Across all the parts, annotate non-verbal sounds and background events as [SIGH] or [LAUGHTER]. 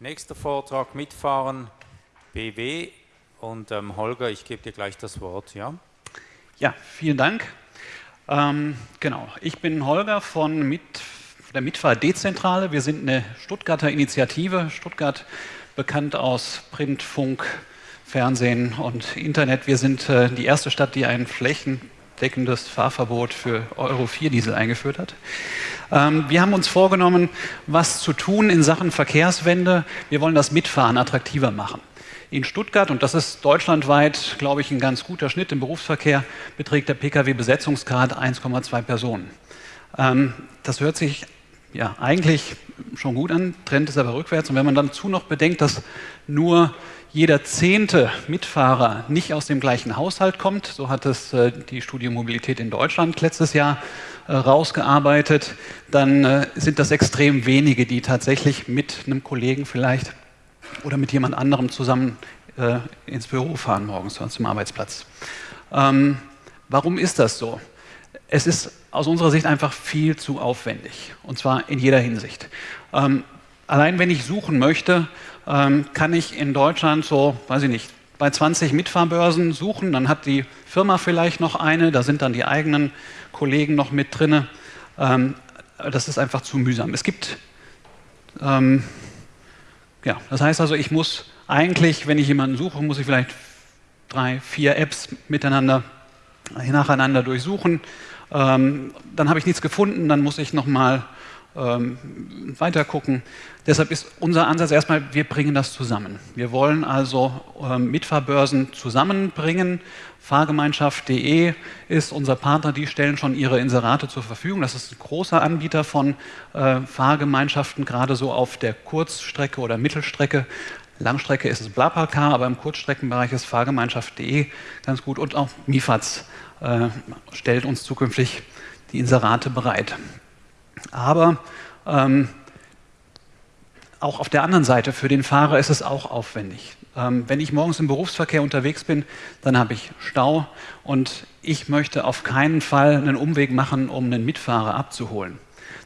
Nächster Vortrag mitfahren BW und ähm, Holger, ich gebe dir gleich das Wort, ja? Ja, vielen Dank. Ähm, genau, ich bin Holger von Mit, der Mitfahr-Dezentrale. Wir sind eine Stuttgarter Initiative. Stuttgart bekannt aus Print, Funk, Fernsehen und Internet. Wir sind äh, die erste Stadt, die ein flächendeckendes Fahrverbot für Euro 4 Diesel eingeführt hat. Ähm, wir haben uns vorgenommen, was zu tun in Sachen Verkehrswende. Wir wollen das Mitfahren attraktiver machen. In Stuttgart, und das ist deutschlandweit, glaube ich, ein ganz guter Schnitt im Berufsverkehr, beträgt der Pkw-Besetzungsgrad 1,2 Personen. Ähm, das hört sich ja eigentlich schon gut an, Trend ist aber rückwärts. Und wenn man dann dazu noch bedenkt, dass nur jeder zehnte Mitfahrer nicht aus dem gleichen Haushalt kommt, so hat es äh, die Studie Mobilität in Deutschland letztes Jahr äh, rausgearbeitet, dann äh, sind das extrem wenige, die tatsächlich mit einem Kollegen vielleicht oder mit jemand anderem zusammen äh, ins Büro fahren morgens zum Arbeitsplatz. Ähm, warum ist das so? Es ist aus unserer Sicht einfach viel zu aufwendig und zwar in jeder Hinsicht. Ähm, allein wenn ich suchen möchte, ähm, kann ich in Deutschland so, weiß ich nicht, bei 20 Mitfahrbörsen suchen, dann hat die Firma vielleicht noch eine, da sind dann die eigenen Kollegen noch mit drin. Ähm, das ist einfach zu mühsam. Es gibt ähm, ja, das heißt also, ich muss eigentlich, wenn ich jemanden suche, muss ich vielleicht drei, vier Apps miteinander, nacheinander durchsuchen. Ähm, dann habe ich nichts gefunden, dann muss ich nochmal ähm, weiter gucken. Deshalb ist unser Ansatz erstmal, wir bringen das zusammen. Wir wollen also ähm, Mitfahrbörsen zusammenbringen. Fahrgemeinschaft.de ist unser Partner, die stellen schon ihre Inserate zur Verfügung. Das ist ein großer Anbieter von äh, Fahrgemeinschaften, gerade so auf der Kurzstrecke oder Mittelstrecke. Langstrecke ist es BlaBlaCar, aber im Kurzstreckenbereich ist Fahrgemeinschaft.de ganz gut und auch Mifaz äh, stellt uns zukünftig die Inserate bereit. Aber ähm, auch auf der anderen Seite, für den Fahrer ist es auch aufwendig. Ähm, wenn ich morgens im Berufsverkehr unterwegs bin, dann habe ich Stau und ich möchte auf keinen Fall einen Umweg machen, um einen Mitfahrer abzuholen.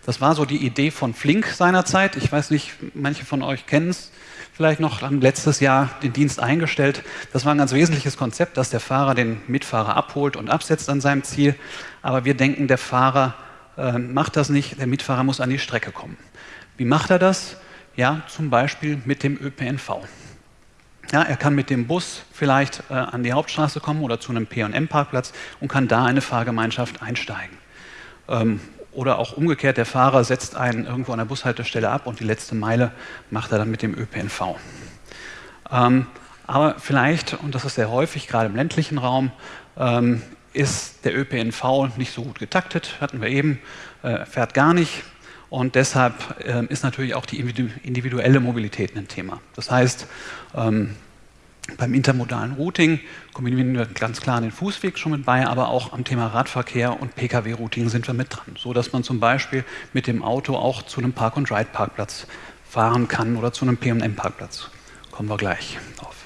Das war so die Idee von Flink seinerzeit. Ich weiß nicht, manche von euch kennen es vielleicht noch, haben letztes Jahr den Dienst eingestellt. Das war ein ganz wesentliches Konzept, dass der Fahrer den Mitfahrer abholt und absetzt an seinem Ziel. Aber wir denken, der Fahrer äh, macht das nicht, der Mitfahrer muss an die Strecke kommen. Wie macht er das? Ja, zum Beispiel mit dem ÖPNV. Ja, er kann mit dem Bus vielleicht äh, an die Hauptstraße kommen oder zu einem P&M-Parkplatz und kann da eine Fahrgemeinschaft einsteigen. Ähm, oder auch umgekehrt, der Fahrer setzt einen irgendwo an der Bushaltestelle ab und die letzte Meile macht er dann mit dem ÖPNV. Ähm, aber vielleicht, und das ist sehr häufig, gerade im ländlichen Raum, ähm, ist der ÖPNV nicht so gut getaktet, hatten wir eben, äh, fährt gar nicht. Und deshalb äh, ist natürlich auch die individuelle Mobilität ein Thema. Das heißt, ähm, beim intermodalen Routing kombinieren wir ganz klar den Fußweg schon mit bei, aber auch am Thema Radverkehr und Pkw-Routing sind wir mit dran, so dass man zum Beispiel mit dem Auto auch zu einem Park-and-Ride-Parkplatz fahren kann oder zu einem P&M-Parkplatz. Kommen wir gleich drauf.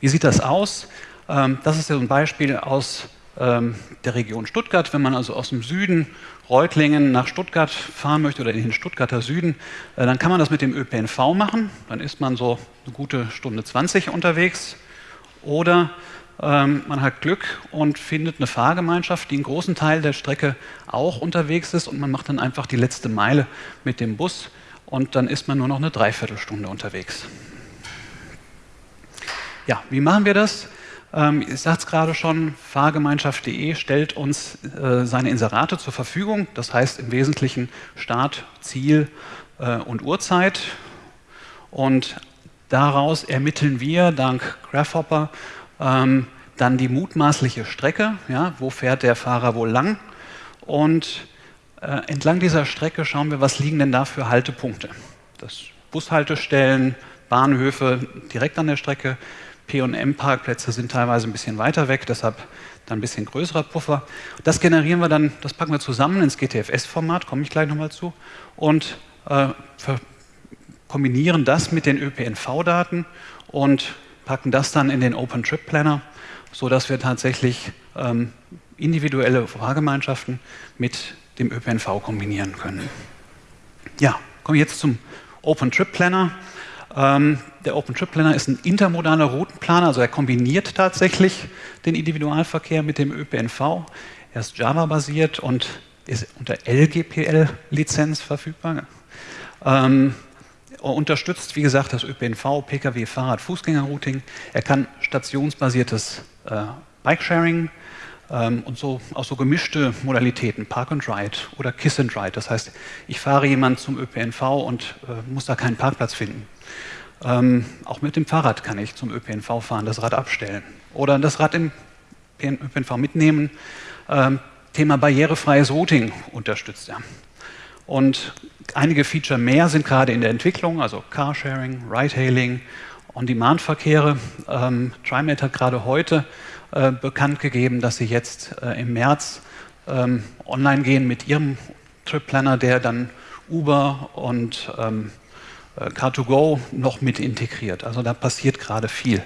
Wie sieht das aus? Ähm, das ist ja ein Beispiel aus ähm, der Region Stuttgart. Wenn man also aus dem Süden Reutlingen nach Stuttgart fahren möchte oder in den Stuttgarter Süden, äh, dann kann man das mit dem ÖPNV machen. Dann ist man so eine gute Stunde 20 unterwegs. Oder ähm, man hat Glück und findet eine Fahrgemeinschaft, die einen großen Teil der Strecke auch unterwegs ist und man macht dann einfach die letzte Meile mit dem Bus und dann ist man nur noch eine Dreiviertelstunde unterwegs. Ja, wie machen wir das? Ähm, ich sagte es gerade schon, Fahrgemeinschaft.de stellt uns äh, seine Inserate zur Verfügung. Das heißt im Wesentlichen Start, Ziel äh, und Uhrzeit. Und daraus ermitteln wir dank Grasshopper ähm, dann die mutmaßliche Strecke. Ja, wo fährt der Fahrer wohl lang? Und äh, entlang dieser Strecke schauen wir, was liegen denn da für Haltepunkte. Das Bushaltestellen, Bahnhöfe direkt an der Strecke, P&M-Parkplätze sind teilweise ein bisschen weiter weg, deshalb dann ein bisschen größerer Puffer. Das generieren wir dann, das packen wir zusammen ins GTFS-Format, komme ich gleich nochmal zu, und äh, kombinieren das mit den ÖPNV-Daten und packen das dann in den Open Trip Planner, sodass wir tatsächlich ähm, individuelle Fahrgemeinschaften mit dem ÖPNV kombinieren können. Ja, komme ich jetzt zum Open Trip Planner. Ähm, der OpenTrip-Planner ist ein intermodaler Routenplaner, also er kombiniert tatsächlich den Individualverkehr mit dem ÖPNV. Er ist Java-basiert und ist unter LGPL-Lizenz verfügbar. Ähm, unterstützt, wie gesagt, das ÖPNV, Pkw, Fahrrad, Fußgängerrouting. Er kann stationsbasiertes äh, Bikesharing ähm, und so auch so gemischte Modalitäten, Park and Ride oder Kiss and Ride. Das heißt, ich fahre jemand zum ÖPNV und äh, muss da keinen Parkplatz finden. Ähm, auch mit dem Fahrrad kann ich zum ÖPNV fahren, das Rad abstellen oder das Rad im ÖPNV mitnehmen. Ähm, Thema barrierefreies Routing unterstützt er. Und einige Feature mehr sind gerade in der Entwicklung, also Carsharing, Ride-Hailing, On-Demand-Verkehre. Ähm, TriMet hat gerade heute äh, bekannt gegeben, dass sie jetzt äh, im März ähm, online gehen mit ihrem Trip Planner, der dann Uber und ähm, äh, Car2Go noch mit integriert. Also da passiert gerade viel.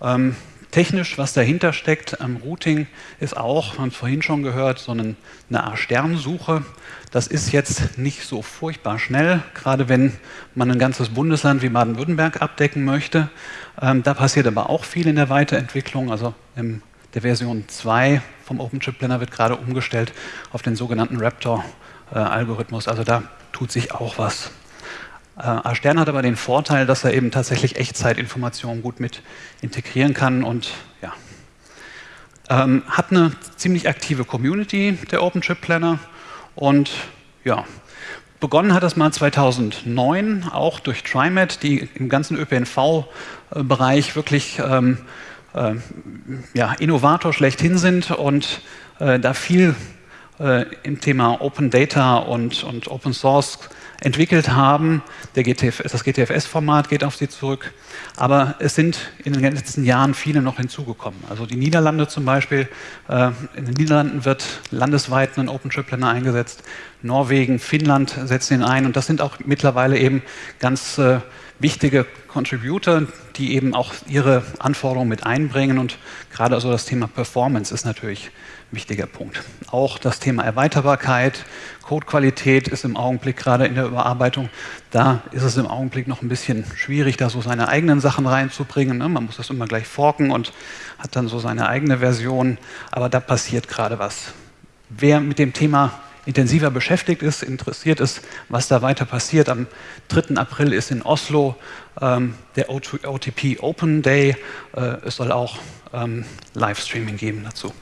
Ähm, technisch, was dahinter steckt am Routing, ist auch, wir haben es vorhin schon gehört, so eine, eine A-Sternsuche. Das ist jetzt nicht so furchtbar schnell, gerade wenn man ein ganzes Bundesland wie Baden-Württemberg abdecken möchte. Ähm, da passiert aber auch viel in der Weiterentwicklung. Also in der Version 2 vom OpenTrip Planner wird gerade umgestellt auf den sogenannten Raptor-Algorithmus. also da tut sich auch was. Äh, Stern hat aber den Vorteil, dass er eben tatsächlich Echtzeitinformationen gut mit integrieren kann und ja, ähm, hat eine ziemlich aktive Community, der OpenTrip Planner. Und ja, begonnen hat das mal 2009, auch durch TriMet, die im ganzen ÖPNV-Bereich wirklich ähm, äh, ja, Innovator schlechthin sind und äh, da viel äh, im Thema Open Data und, und Open Source entwickelt haben. GTF, das GTFS-Format geht auf sie zurück. Aber es sind in den letzten Jahren viele noch hinzugekommen. Also die Niederlande zum Beispiel, äh, in den Niederlanden wird landesweit ein OpenTrip-Planner eingesetzt. Norwegen, Finnland setzen ihn ein. Und das sind auch mittlerweile eben ganz äh, wichtige Contributor, die eben auch ihre Anforderungen mit einbringen. Und gerade also das Thema Performance ist natürlich wichtiger Punkt. Auch das Thema Erweiterbarkeit, Codequalität ist im Augenblick gerade in der Überarbeitung. Da ist es im Augenblick noch ein bisschen schwierig, da so seine eigenen Sachen reinzubringen. Ne? Man muss das immer gleich forken und hat dann so seine eigene Version. Aber da passiert gerade was. Wer mit dem Thema intensiver beschäftigt ist, interessiert ist, was da weiter passiert. Am 3. April ist in Oslo ähm, der OTP Open Day. Äh, es soll auch ähm, Livestreaming geben dazu.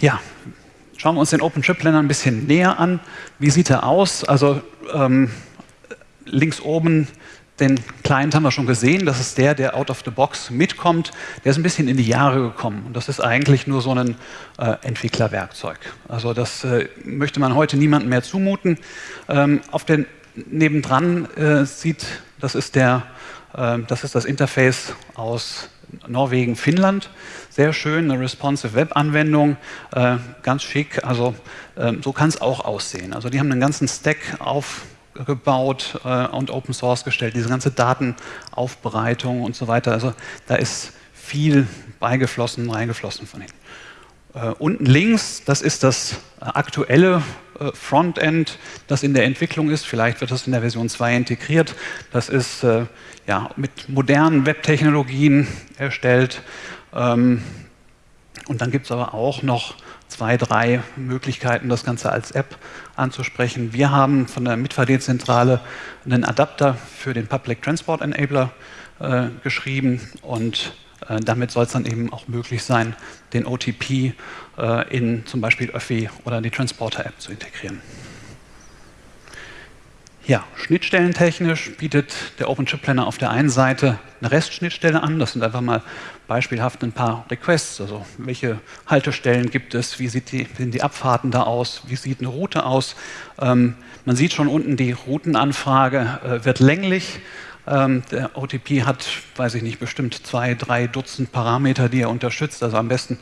Ja, schauen wir uns den OpenTrip-Planner ein bisschen näher an. Wie sieht er aus? Also ähm, links oben den Client haben wir schon gesehen, das ist der, der out of the box mitkommt. Der ist ein bisschen in die Jahre gekommen und das ist eigentlich nur so ein äh, Entwicklerwerkzeug. Also das äh, möchte man heute niemandem mehr zumuten. Ähm, auf den nebendran äh, sieht, das ist, der, äh, das ist das Interface aus Norwegen, Finnland. Sehr schön, eine responsive Web-Anwendung, äh, ganz schick. Also äh, so kann es auch aussehen. Also die haben einen ganzen Stack aufgebaut äh, und Open Source gestellt, diese ganze Datenaufbereitung und so weiter. Also da ist viel beigeflossen, reingeflossen von ihnen. Äh, unten links, das ist das aktuelle äh, Frontend, das in der Entwicklung ist. Vielleicht wird das in der Version 2 integriert. Das ist äh, ja, mit modernen Webtechnologien erstellt. Ähm, und dann gibt es aber auch noch zwei, drei Möglichkeiten, das Ganze als App anzusprechen. Wir haben von der Mitfahrzentrale einen Adapter für den Public Transport Enabler äh, geschrieben und äh, damit soll es dann eben auch möglich sein, den OTP äh, in zum Beispiel Öffi oder die Transporter-App zu integrieren. Ja, schnittstellentechnisch bietet der OpenShip Planner auf der einen Seite eine REST-Schnittstelle an. Das sind einfach mal beispielhaft ein paar Requests. Also welche Haltestellen gibt es? Wie die, sehen die Abfahrten da aus? Wie sieht eine Route aus? Ähm, man sieht schon unten, die Routenanfrage äh, wird länglich. Ähm, der OTP hat, weiß ich nicht, bestimmt zwei, drei Dutzend Parameter, die er unterstützt. Also am besten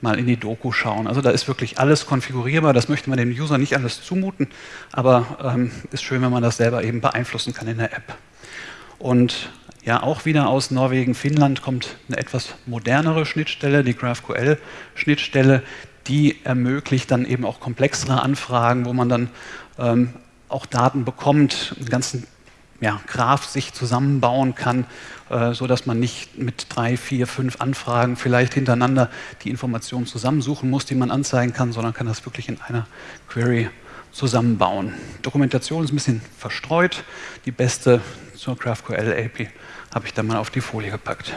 mal in die Doku schauen. Also da ist wirklich alles konfigurierbar. Das möchte man dem User nicht alles zumuten, aber ähm, ist schön, wenn man das selber eben beeinflussen kann in der App. Und ja, auch wieder aus Norwegen, Finnland kommt eine etwas modernere Schnittstelle, die GraphQL-Schnittstelle, die ermöglicht dann eben auch komplexere Anfragen, wo man dann ähm, auch Daten bekommt, einen ganzen ja, Graph sich zusammenbauen kann, äh, so dass man nicht mit drei, vier, fünf Anfragen vielleicht hintereinander die Informationen zusammensuchen muss, die man anzeigen kann, sondern kann das wirklich in einer Query zusammenbauen. Dokumentation ist ein bisschen verstreut. Die beste zur GraphQL API habe ich da mal auf die Folie gepackt.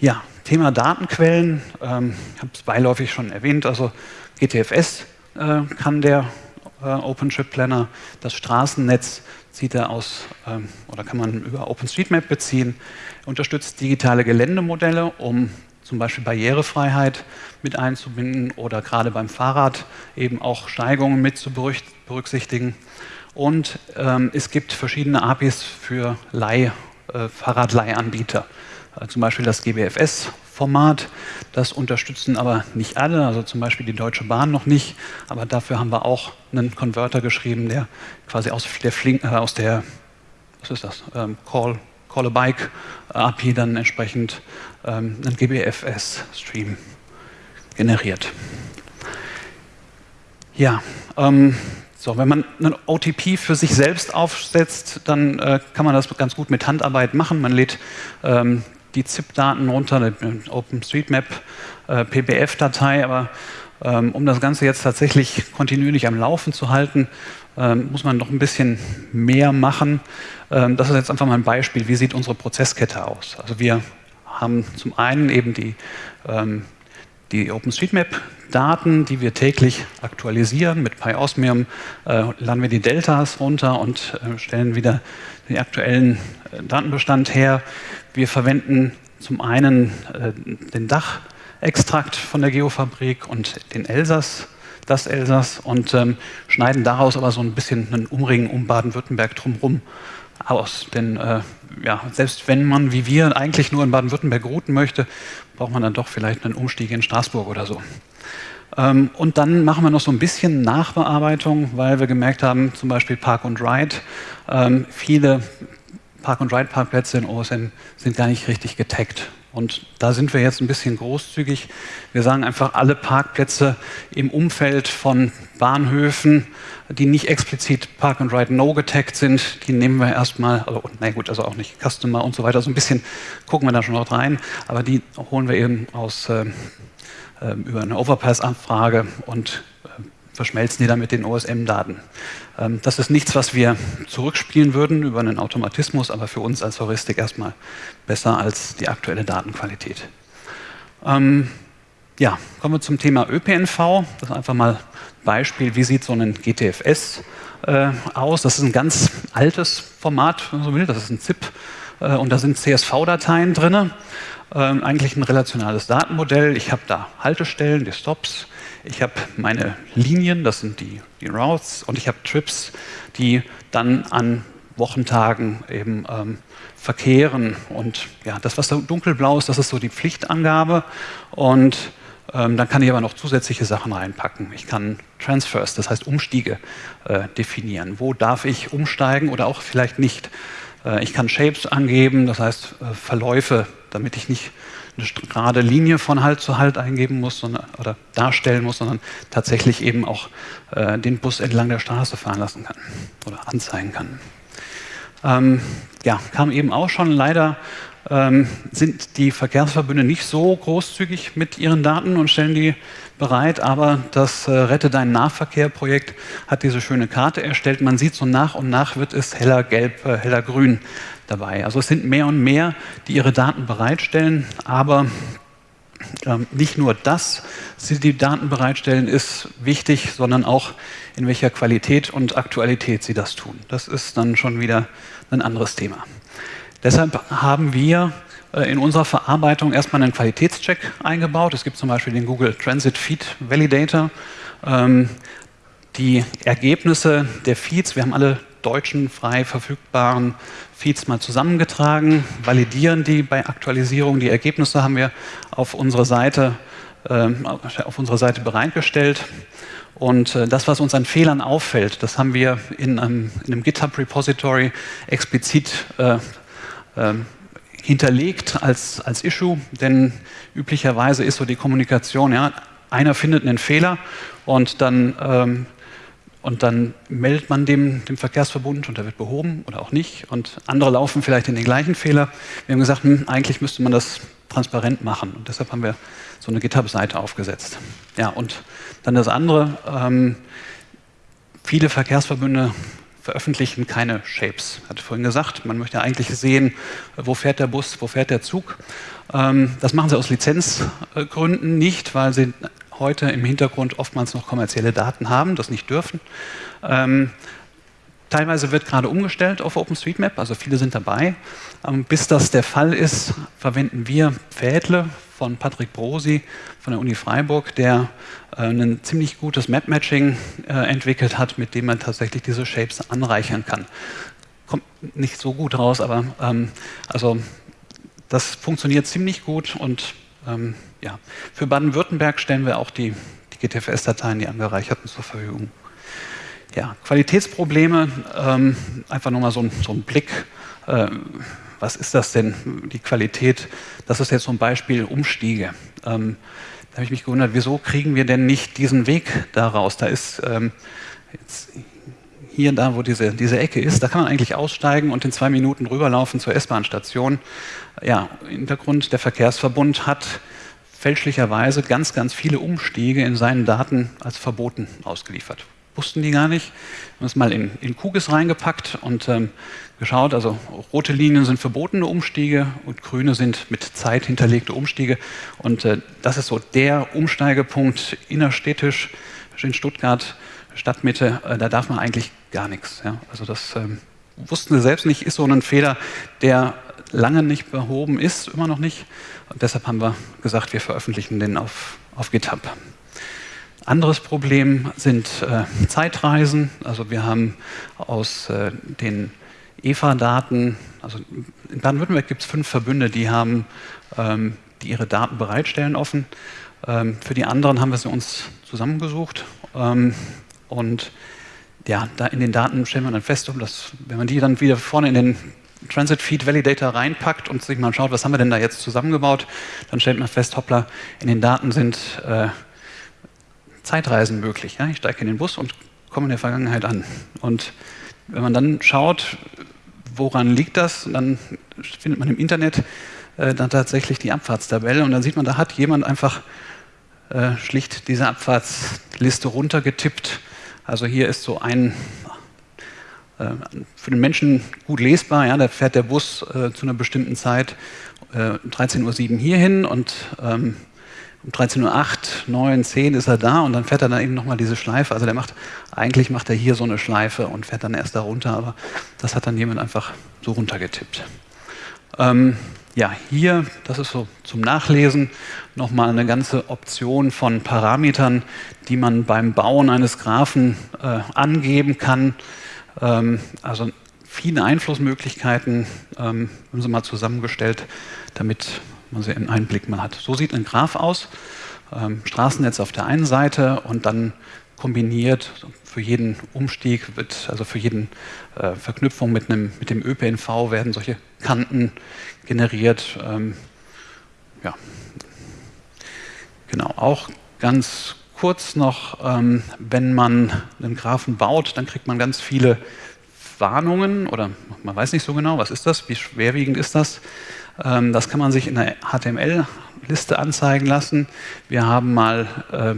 Ja, Thema Datenquellen, ähm, ich habe es beiläufig schon erwähnt, also GTFS äh, kann der äh, OpenShift Planner, das Straßennetz zieht er aus ähm, oder kann man über OpenStreetMap beziehen, unterstützt digitale Geländemodelle, um zum Beispiel Barrierefreiheit mit einzubinden oder gerade beim Fahrrad eben auch Steigungen mit zu berücksichtigen. Und ähm, es gibt verschiedene APIs für Leih, äh, Fahrradleihanbieter. Äh, zum Beispiel das GBFS-Format. Das unterstützen aber nicht alle, also zum Beispiel die Deutsche Bahn noch nicht. Aber dafür haben wir auch einen Converter geschrieben, der quasi aus der, Flink, äh, aus der was ist das, ähm, Call, Call a Bike API dann entsprechend ähm, einen GBFS-Stream generiert. Ja, ähm, so, wenn man einen OTP für sich selbst aufsetzt, dann äh, kann man das ganz gut mit Handarbeit machen. Man lädt ähm, die ZIP-Daten runter, eine OpenStreetMap, äh, PBF-Datei, aber ähm, um das Ganze jetzt tatsächlich kontinuierlich am Laufen zu halten, ähm, muss man noch ein bisschen mehr machen. Ähm, das ist jetzt einfach mal ein Beispiel, wie sieht unsere Prozesskette aus. Also wir haben zum einen eben die, ähm, die OpenStreetMap-Daten, die wir täglich aktualisieren. Mit PyOsmium äh, laden wir die Deltas runter und äh, stellen wieder den aktuellen äh, Datenbestand her. Wir verwenden zum einen äh, den Dachextrakt von der Geofabrik und den Elsass, das Elsass und ähm, schneiden daraus aber so ein bisschen einen Umring um Baden-Württemberg drumherum aus. Denn äh, ja, selbst wenn man wie wir eigentlich nur in Baden-Württemberg routen möchte, braucht man dann doch vielleicht einen Umstieg in Straßburg oder so. Ähm, und dann machen wir noch so ein bisschen Nachbearbeitung, weil wir gemerkt haben, zum Beispiel Park und Ride, ähm, viele Park-and-Ride-Parkplätze in OSM sind gar nicht richtig getaggt. Und da sind wir jetzt ein bisschen großzügig. Wir sagen einfach, alle Parkplätze im Umfeld von Bahnhöfen, die nicht explizit Park and Ride No getaggt sind, die nehmen wir erstmal, also, na gut, also auch nicht Customer und so weiter, so ein bisschen gucken wir da schon noch rein, aber die holen wir eben aus, äh, über eine Overpass-Abfrage und verschmelzen die dann mit den OSM-Daten. Ähm, das ist nichts, was wir zurückspielen würden über einen Automatismus, aber für uns als Heuristik erstmal besser als die aktuelle Datenqualität. Ähm, ja, kommen wir zum Thema ÖPNV. Das ist einfach mal ein Beispiel, wie sieht so ein GTFS äh, aus. Das ist ein ganz altes Format, wenn man so will. Das ist ein ZIP äh, und da sind CSV-Dateien drin. Ähm, eigentlich ein relationales Datenmodell. Ich habe da Haltestellen, die Stops, ich habe meine Linien, das sind die, die Routes, und ich habe Trips, die dann an Wochentagen eben ähm, verkehren. Und ja, das, was da dunkelblau ist, das ist so die Pflichtangabe. Und ähm, dann kann ich aber noch zusätzliche Sachen reinpacken. Ich kann Transfers, das heißt Umstiege, äh, definieren. Wo darf ich umsteigen oder auch vielleicht nicht? Äh, ich kann Shapes angeben, das heißt äh, Verläufe, damit ich nicht eine gerade Linie von Halt zu Halt eingeben muss sondern, oder darstellen muss, sondern tatsächlich eben auch äh, den Bus entlang der Straße fahren lassen kann oder anzeigen kann. Ähm, ja, kam eben auch schon. Leider ähm, sind die Verkehrsverbünde nicht so großzügig mit ihren Daten und stellen die bereit, aber das äh, Rette deinen Nahverkehr-Projekt hat diese schöne Karte erstellt. Man sieht so nach und nach wird es heller gelb, äh, heller grün dabei. Also es sind mehr und mehr, die ihre Daten bereitstellen, aber ähm, nicht nur das, sie die Daten bereitstellen, ist wichtig, sondern auch in welcher Qualität und Aktualität sie das tun. Das ist dann schon wieder ein anderes Thema. Deshalb haben wir äh, in unserer Verarbeitung erstmal einen Qualitätscheck eingebaut. Es gibt zum Beispiel den Google Transit Feed Validator. Ähm, die Ergebnisse der Feeds, wir haben alle deutschen frei verfügbaren Feeds mal zusammengetragen, validieren die bei Aktualisierung. Die Ergebnisse haben wir auf unserer Seite, äh, auf unserer Seite bereitgestellt. Und äh, das, was uns an Fehlern auffällt, das haben wir in einem, in einem GitHub-Repository explizit äh, ähm, hinterlegt als, als Issue, denn üblicherweise ist so die Kommunikation, ja, einer findet einen Fehler und dann ähm, und dann meldet man dem, dem Verkehrsverbund und der wird behoben oder auch nicht. Und andere laufen vielleicht in den gleichen Fehler. Wir haben gesagt, hm, eigentlich müsste man das transparent machen. Und deshalb haben wir so eine GitHub-Seite aufgesetzt. Ja, und dann das andere. Ähm, viele Verkehrsverbünde veröffentlichen keine Shapes. Ich hatte vorhin gesagt, man möchte eigentlich sehen, wo fährt der Bus, wo fährt der Zug. Ähm, das machen sie aus Lizenzgründen nicht, weil sie heute im Hintergrund oftmals noch kommerzielle Daten haben, das nicht dürfen. Teilweise wird gerade umgestellt auf OpenStreetMap, also viele sind dabei. Ähm, bis das der Fall ist, verwenden wir Pfädle von Patrick Brosi von der Uni Freiburg, der äh, ein ziemlich gutes Map-Matching äh, entwickelt hat, mit dem man tatsächlich diese Shapes anreichern kann. Kommt nicht so gut raus, aber ähm, also das funktioniert ziemlich gut und ähm, ja. Für Baden-Württemberg stellen wir auch die, die GTFS-Dateien, die angereicherten, zur Verfügung. Ja, Qualitätsprobleme, ähm, einfach nochmal so, so ein Blick. Äh, was ist das denn, die Qualität? Das ist jetzt ein Beispiel Umstiege. Ähm, da habe ich mich gewundert, wieso kriegen wir denn nicht diesen Weg daraus? Da ist ähm, jetzt hier da, wo diese, diese Ecke ist, da kann man eigentlich aussteigen und in zwei Minuten rüberlaufen zur S-Bahn-Station. Ja, Hintergrund, der Verkehrsverbund hat fälschlicherweise ganz, ganz viele Umstiege in seinen Daten als verboten ausgeliefert. Wussten die gar nicht. Wir haben es mal in, in Kugis reingepackt und ähm, geschaut, also rote Linien sind verbotene Umstiege und grüne sind mit Zeit hinterlegte Umstiege. Und äh, das ist so der Umsteigepunkt innerstädtisch in Stuttgart, Stadtmitte, äh, da darf man eigentlich gar nichts. Ja? Also das ähm, wussten sie selbst nicht, ist so ein Fehler, der lange nicht behoben ist, immer noch nicht. Und deshalb haben wir gesagt, wir veröffentlichen den auf, auf GitHub. Anderes Problem sind äh, Zeitreisen. Also wir haben aus äh, den EFA-Daten, also in Baden-Württemberg gibt es fünf Verbünde, die haben, ähm, die ihre Daten bereitstellen offen. Ähm, für die anderen haben wir sie uns zusammengesucht. Ähm, und ja, da in den Daten stellen wir dann fest, dass, wenn man die dann wieder vorne in den Transit Feed Validator reinpackt und sich mal schaut, was haben wir denn da jetzt zusammengebaut, dann stellt man fest, hoppla, in den Daten sind äh, Zeitreisen möglich. Ja? Ich steige in den Bus und komme in der Vergangenheit an. Und wenn man dann schaut, woran liegt das, dann findet man im Internet äh, dann tatsächlich die Abfahrtstabelle und dann sieht man, da hat jemand einfach äh, schlicht diese Abfahrtsliste runtergetippt. Also hier ist so ein äh, für den Menschen gut lesbar. Ja, da fährt der Bus äh, zu einer bestimmten Zeit äh, 13.07 Uhr hierhin und ähm, um 13.08 Uhr, 9, 10 ist er da und dann fährt er dann eben nochmal diese Schleife. Also der macht, eigentlich macht er hier so eine Schleife und fährt dann erst da runter, aber das hat dann jemand einfach so runtergetippt. Ähm, ja, hier, das ist so zum Nachlesen, nochmal eine ganze Option von Parametern, die man beim Bauen eines Graphen äh, angeben kann. Ähm, also viele Einflussmöglichkeiten ähm, haben sie mal zusammengestellt, damit man sie einen Einblick mal hat. So sieht ein Graph aus. Ähm, Straßennetz auf der einen Seite und dann kombiniert für jeden Umstieg, wird, also für jeden äh, Verknüpfung mit, einem, mit dem ÖPNV werden solche Kanten generiert. Ähm, ja. Genau, auch ganz kurz noch, ähm, wenn man einen Graphen baut, dann kriegt man ganz viele Warnungen oder man weiß nicht so genau, was ist das, wie schwerwiegend ist das. Ähm, das kann man sich in der HTML-Liste anzeigen lassen. Wir haben mal äh,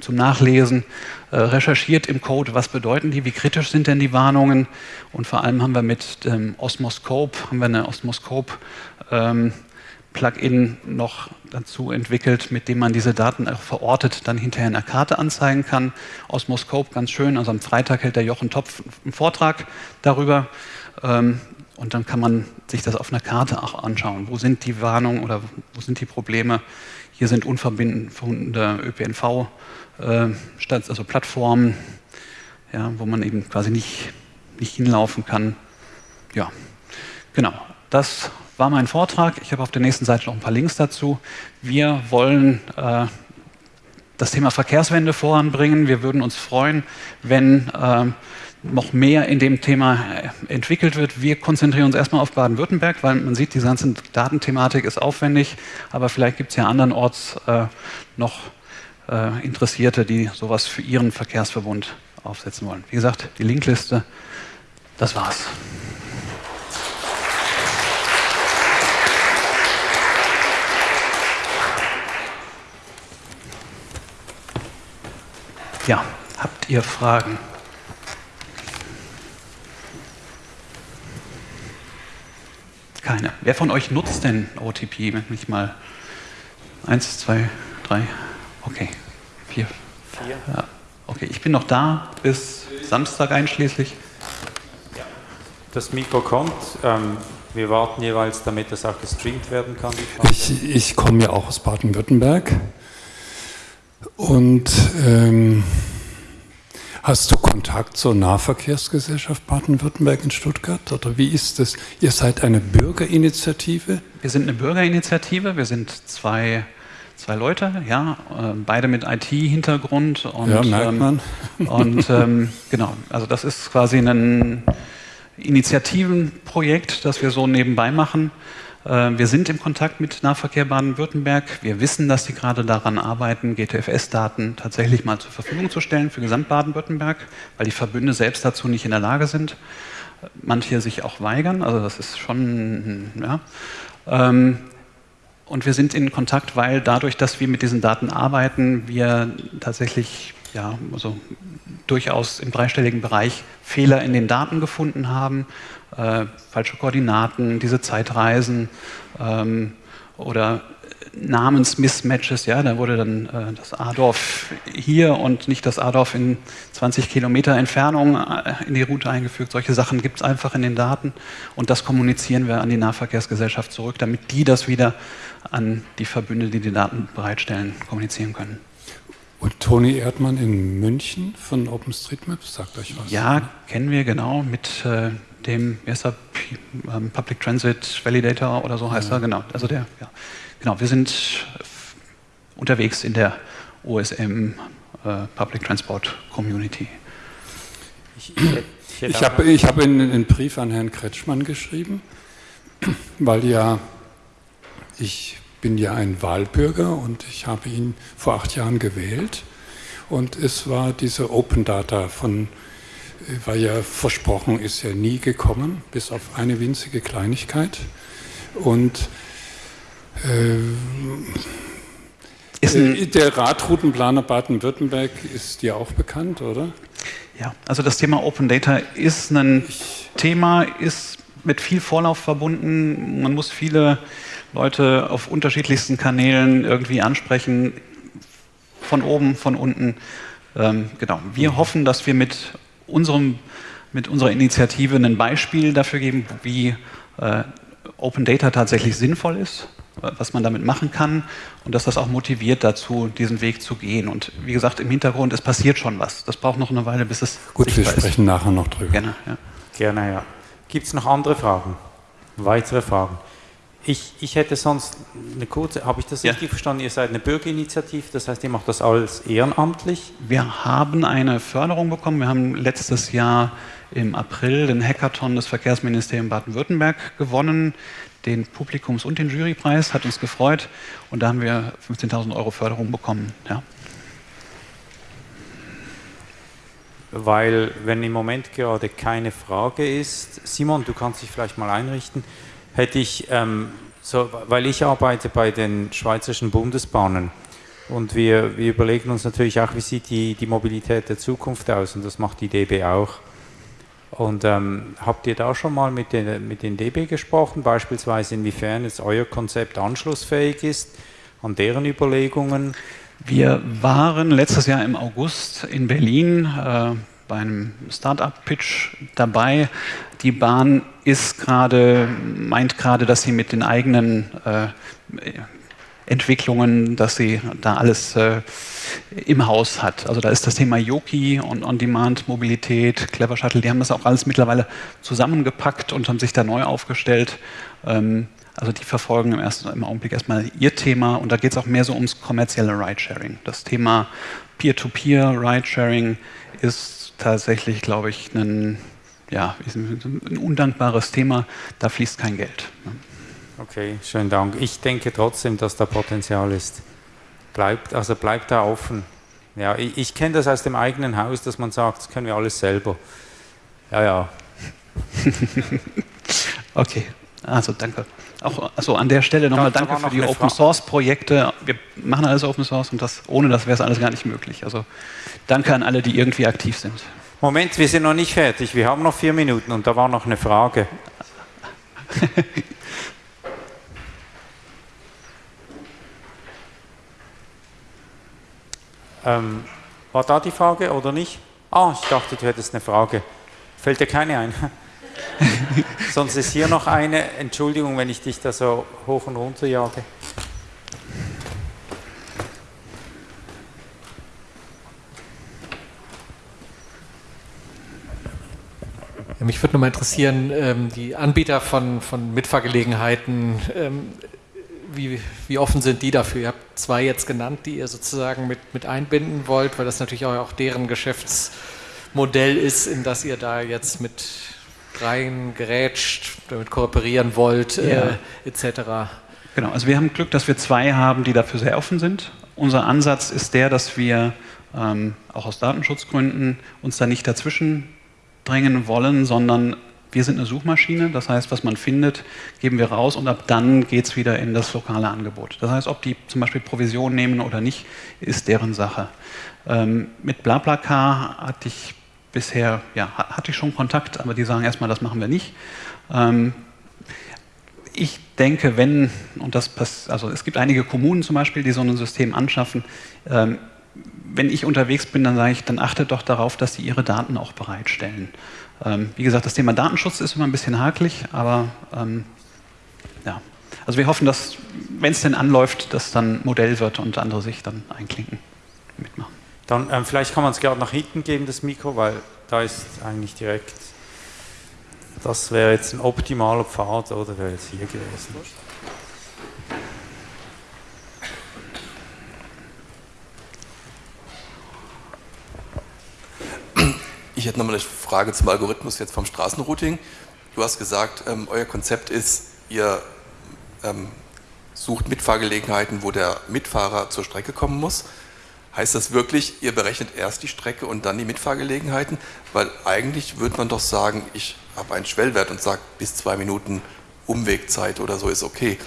zum Nachlesen äh, recherchiert im Code, was bedeuten die, wie kritisch sind denn die Warnungen und vor allem haben wir mit dem Osmoscope, haben wir eine Osmoscope ähm, Plugin noch dazu entwickelt, mit dem man diese Daten auch verortet dann hinterher in der Karte anzeigen kann. Osmoscope, ganz schön, also am Freitag hält der Jochen Topf einen Vortrag darüber ähm, und dann kann man sich das auf einer Karte auch anschauen. Wo sind die Warnungen oder wo sind die Probleme? Hier sind unverbindende ÖPNV, äh, also Plattformen, ja, wo man eben quasi nicht, nicht hinlaufen kann. Ja, genau. Das war mein Vortrag. Ich habe auf der nächsten Seite noch ein paar Links dazu. Wir wollen äh, das Thema Verkehrswende voranbringen. Wir würden uns freuen, wenn äh, noch mehr in dem Thema äh, entwickelt wird. Wir konzentrieren uns erstmal auf Baden-Württemberg, weil man sieht, die ganze Datenthematik ist aufwendig, aber vielleicht gibt es ja andernorts äh, noch äh, Interessierte, die sowas für ihren Verkehrsverbund aufsetzen wollen. Wie gesagt, die Linkliste, das war's. Ja, habt ihr Fragen? Keine. Wer von euch nutzt denn OTP? Wenn mich mal eins, zwei, drei, okay, vier. Vier. Ja. Okay, ich bin noch da bis Samstag einschließlich. Das Mikro kommt. Ähm, wir warten jeweils, damit das auch gestreamt werden kann. Ich, ich komme ja auch aus Baden-Württemberg und ähm, hast du Kontakt zur Nahverkehrsgesellschaft Baden-Württemberg in Stuttgart? Oder wie ist das? Ihr seid eine Bürgerinitiative? Wir sind eine Bürgerinitiative. Wir sind zwei, zwei Leute, ja, äh, beide mit IT-Hintergrund. Ja, merkt ähm, man. [LAUGHS] und ähm, genau, also das ist quasi ein Initiativenprojekt, das wir so nebenbei machen. Äh, wir sind im Kontakt mit Nahverkehr Baden-Württemberg. Wir wissen, dass sie gerade daran arbeiten, GTFS-Daten tatsächlich mal zur Verfügung zu stellen für Gesamt Baden-Württemberg, weil die Verbünde selbst dazu nicht in der Lage sind. Manche sich auch weigern, also das ist schon, ja. Ähm, und wir sind in Kontakt, weil dadurch, dass wir mit diesen Daten arbeiten, wir tatsächlich ja, also durchaus im dreistelligen Bereich Fehler in den Daten gefunden haben äh, falsche Koordinaten, diese Zeitreisen ähm, oder Namensmismatches, ja, da wurde dann äh, das A-Dorf hier und nicht das A-Dorf in 20 Kilometer Entfernung äh, in die Route eingefügt. Solche Sachen gibt es einfach in den Daten und das kommunizieren wir an die Nahverkehrsgesellschaft zurück, damit die das wieder an die Verbünde, die die Daten bereitstellen, kommunizieren können. Und Toni Erdmann in München von OpenStreetMap, sagt euch was? Ja, oder? kennen wir genau mit äh, dem, wie heißt er, ähm, Public Transit Validator oder so heißt ja. er, genau. Also der, ja. Genau, wir sind unterwegs in der OSM äh, Public Transport Community. Ich, ich, ich habe ich hab einen, einen Brief an Herrn Kretschmann geschrieben, weil ja, ich bin ja ein Wahlbürger und ich habe ihn vor acht Jahren gewählt. Und es war diese Open Data von war ja versprochen, ist ja nie gekommen, bis auf eine winzige Kleinigkeit. Und äh, äh, der Radroutenplaner Baden-Württemberg ist dir auch bekannt, oder? Ja, also das Thema Open Data ist ein ich Thema, ist mit viel Vorlauf verbunden. Man muss viele Leute auf unterschiedlichsten Kanälen irgendwie ansprechen, von oben, von unten. Ähm, genau. Wir hoffen, dass wir mit unserem, mit unserer Initiative ein Beispiel dafür geben, wie äh, Open Data tatsächlich sinnvoll ist, was man damit machen kann und dass das auch motiviert dazu, diesen Weg zu gehen. Und wie gesagt, im Hintergrund, es passiert schon was. Das braucht noch eine Weile, bis es Gut, wir sprechen ist. nachher noch drüber. Gerne, ja. Gerne, ja. Gibt es noch andere Fragen? Weitere Fragen? Ich, ich hätte sonst eine kurze, habe ich das ja. richtig verstanden? Ihr seid eine Bürgerinitiative, das heißt, ihr macht das alles ehrenamtlich? Wir haben eine Förderung bekommen. Wir haben letztes Jahr im April den Hackathon des Verkehrsministeriums Baden-Württemberg gewonnen. Den Publikums- und den Jurypreis hat uns gefreut und da haben wir 15.000 Euro Förderung bekommen. Ja. Weil, wenn im Moment gerade keine Frage ist, Simon, du kannst dich vielleicht mal einrichten hätte ich, ähm, so, weil ich arbeite bei den Schweizerischen Bundesbahnen und wir, wir überlegen uns natürlich auch, wie sieht die, die Mobilität der Zukunft aus und das macht die DB auch. Und ähm, habt ihr da schon mal mit den, mit den DB gesprochen, beispielsweise inwiefern jetzt euer Konzept anschlussfähig ist an deren Überlegungen? Wir waren letztes Jahr im August in Berlin äh, bei einem Startup-Pitch dabei. Die Bahn ist gerade, meint gerade, dass sie mit den eigenen äh, Entwicklungen, dass sie da alles äh, im Haus hat. Also da ist das Thema Yoki und On-Demand-Mobilität, Clever Shuttle, die haben das auch alles mittlerweile zusammengepackt und haben sich da neu aufgestellt. Ähm, also die verfolgen im, ersten, im Augenblick erstmal ihr Thema und da geht es auch mehr so ums kommerzielle Ridesharing. Das Thema Peer-to-Peer-Ridesharing ist tatsächlich, glaube ich, ein, ja, ein undankbares Thema. Da fließt kein Geld. Okay, schönen Dank. Ich denke trotzdem, dass da Potenzial ist. Bleibt, also bleibt da offen. Ja, ich, ich kenne das aus dem eigenen Haus, dass man sagt, das können wir alles selber. Ja, ja. [LAUGHS] okay, also danke. Auch also an der Stelle nochmal danke für die Open Source Projekte. Wir machen alles Open Source und das, ohne das wäre es alles gar nicht möglich. Also danke an alle, die irgendwie aktiv sind. Moment, wir sind noch nicht fertig. Wir haben noch vier Minuten und da war noch eine Frage. [LAUGHS] ähm, war da die Frage oder nicht? Ah, ich dachte, du hättest eine Frage. Fällt dir keine ein? [LAUGHS] Sonst ist hier noch eine. Entschuldigung, wenn ich dich da so hoch und runter jage. mich würde noch mal interessieren, ähm, die Anbieter von, von Mitfahrgelegenheiten, ähm, wie, wie offen sind die dafür? Ihr habt zwei jetzt genannt, die ihr sozusagen mit, mit einbinden wollt, weil das natürlich auch, auch deren Geschäftsmodell ist, in das ihr da jetzt mit reingerätscht, damit kooperieren wollt, äh, ja. äh, etc. Genau, also wir haben Glück, dass wir zwei haben, die dafür sehr offen sind. Unser Ansatz ist der, dass wir ähm, auch aus Datenschutzgründen uns da nicht dazwischen drängen wollen, sondern wir sind eine Suchmaschine, das heißt, was man findet, geben wir raus und ab dann geht es wieder in das lokale Angebot. Das heißt, ob die zum Beispiel Provision nehmen oder nicht, ist deren Sache. Ähm, mit BlaBlaCar hatte ich bisher, ja, hatte ich schon Kontakt, aber die sagen erstmal, das machen wir nicht. Ähm, ich denke, wenn, und das passt, also es gibt einige Kommunen zum Beispiel, die so ein System anschaffen, ähm, wenn ich unterwegs bin, dann sage ich, dann achtet doch darauf, dass sie ihre Daten auch bereitstellen. Ähm, wie gesagt, das Thema Datenschutz ist immer ein bisschen hakelig, aber ähm, ja. Also wir hoffen, dass, wenn es denn anläuft, das dann Modell wird und andere sich dann einklinken, mitmachen. Dann ähm, vielleicht kann man es gerade nach hinten geben, das Mikro, weil da ist eigentlich direkt, das wäre jetzt ein optimaler Pfad, oder wäre jetzt hier gewesen. Ich hätte nochmal eine Frage zum Algorithmus jetzt vom Straßenrouting. Du hast gesagt, ähm, euer Konzept ist, ihr ähm, sucht Mitfahrgelegenheiten, wo der Mitfahrer zur Strecke kommen muss. Heißt das wirklich, ihr berechnet erst die Strecke und dann die Mitfahrgelegenheiten? Weil eigentlich würde man doch sagen, ich habe einen Schwellwert und sage, bis zwei Minuten Umwegzeit oder so ist okay.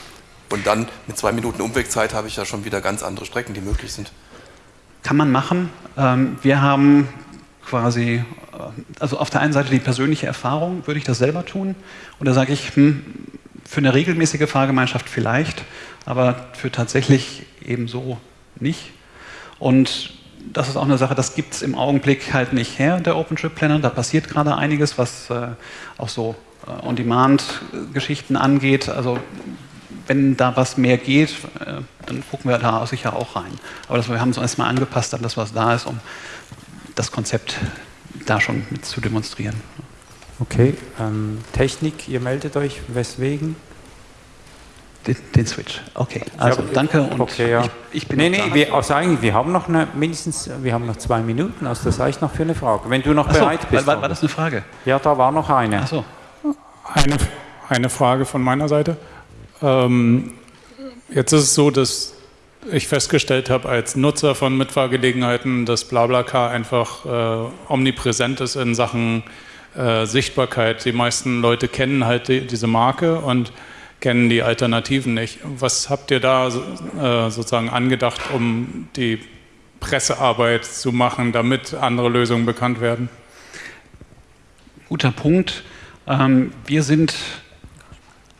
Und dann mit zwei Minuten Umwegzeit habe ich ja schon wieder ganz andere Strecken, die möglich sind. Kann man machen. Ähm, wir haben quasi, äh, also auf der einen Seite die persönliche Erfahrung, würde ich das selber tun? Und da sage ich, hm, für eine regelmäßige Fahrgemeinschaft vielleicht, aber für tatsächlich ebenso nicht. Und das ist auch eine Sache, das gibt es im Augenblick halt nicht her, der OpenTrip Planner. Da passiert gerade einiges, was äh, auch so äh, On-Demand-Geschichten angeht. Also wenn da was mehr geht, äh, dann gucken wir da sicher auch rein. Aber das, wir haben uns erstmal angepasst an das, was da ist, um das Konzept da schon mit zu demonstrieren. Okay, ähm, Technik, ihr meldet euch, weswegen? Den, den Switch, okay. Also ja, danke und okay, ja. ich, ich bin Nee, nee, wir, also eigentlich, wir haben noch eine, mindestens, wir haben noch zwei Minuten, also das reicht noch für eine Frage. Wenn du noch so, bereit bist. War, war, das eine Frage? Ja, da war noch eine. Ach so. Eine, eine Frage von meiner Seite. Ähm, jetzt ist es so, dass ich festgestellt habe als Nutzer von Mitfahrgelegenheiten, dass BlaBlaCar einfach äh, omnipräsent ist in Sachen äh, Sichtbarkeit. Die meisten Leute kennen halt die, diese Marke und kennen die Alternativen nicht. Was habt ihr da äh, sozusagen angedacht, um die Pressearbeit zu machen, damit andere Lösungen bekannt werden? Guter Punkt. Ähm, wir sind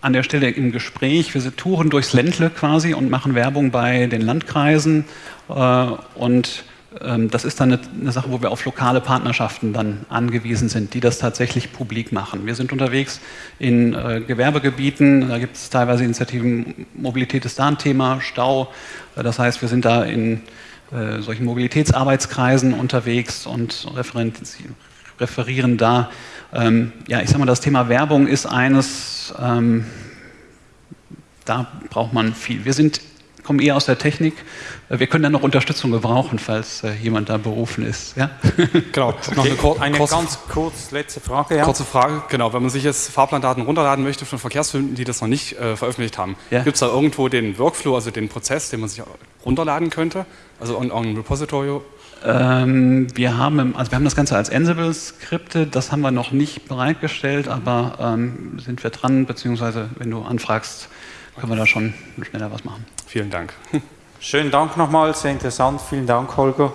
an der Stelle im Gespräch. Wir touren durchs Ländle quasi und machen Werbung bei den Landkreisen. Äh, und das ist dann eine, Sache, wo wir auf lokale Partnerschaften dann angewiesen sind, die das tatsächlich publik machen. Wir sind unterwegs in äh, Gewerbegebieten, da gibt es teilweise Initiativen, Mobilität ist da ein Thema, Stau. Äh, das heißt, wir sind da in solchen Mobilitätsarbeitskreisen unterwegs und referieren da ähm, ja, ich sag mal, das Thema Werbung ist eines, ähm, da braucht man viel. Wir sind kommen eher aus der Technik. Äh, wir können dann noch Unterstützung gebrauchen, falls äh, jemand da berufen ist. Ja? [LAUGHS] Genau, okay. noch eine, kur eine kurze, ganz kurz letzte Frage. Ja? Kurze Frage, genau. Wenn man sich jetzt Fahrplandaten runterladen möchte von Verkehrsfilmen, die das noch nicht äh, veröffentlicht haben, ja. gibt es da irgendwo den Workflow, also den Prozess, den man sich runterladen könnte? Also ein Repository ähm, wir, haben, also wir haben das Ganze als Ansible-Skripte, das haben wir noch nicht bereitgestellt, aber ähm, sind wir dran, beziehungsweise wenn du anfragst, können wir da schon schneller was machen. Vielen Dank. Schönen Dank nochmal, sehr interessant. Vielen Dank, Holger.